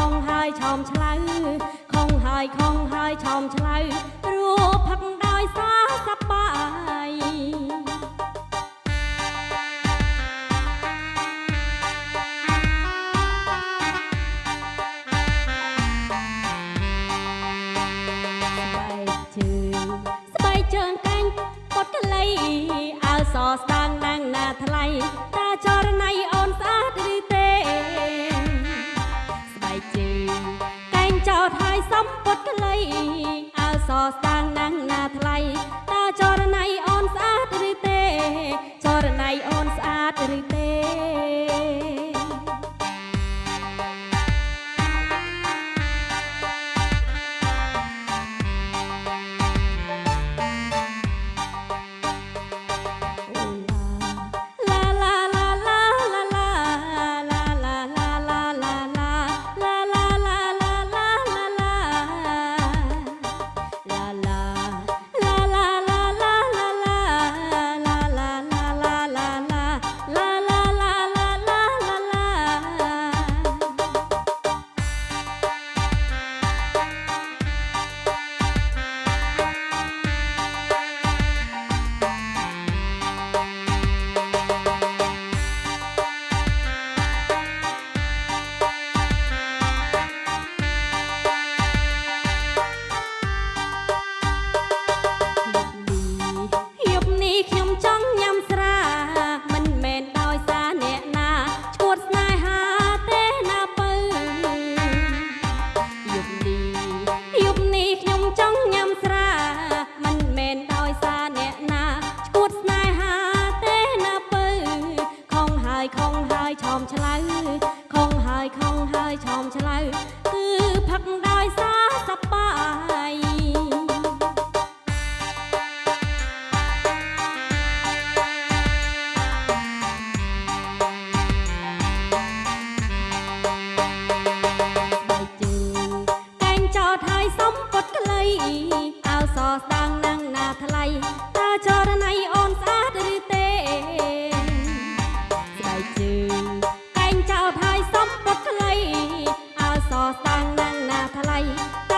ឆោមឆ្លៅខំហើយខំហើយឆោមឆ្លៅព្រោះផឹកដោយសារសប្បាយស្បែកជើងស្បែកជើងកាញ់ពុតកលៃអើសស្ដាងណាងណាថ្លៃតាចរណៃអូនស្អាត សំពុតកលៃអើសស្ដាងណាងណាថ្លៃតាចរណៃអូនស្អាតឬទេ ចរណៃអូន ឆោមឆ្លៅគឺផឹកដោយសារសប្បាយ ใจ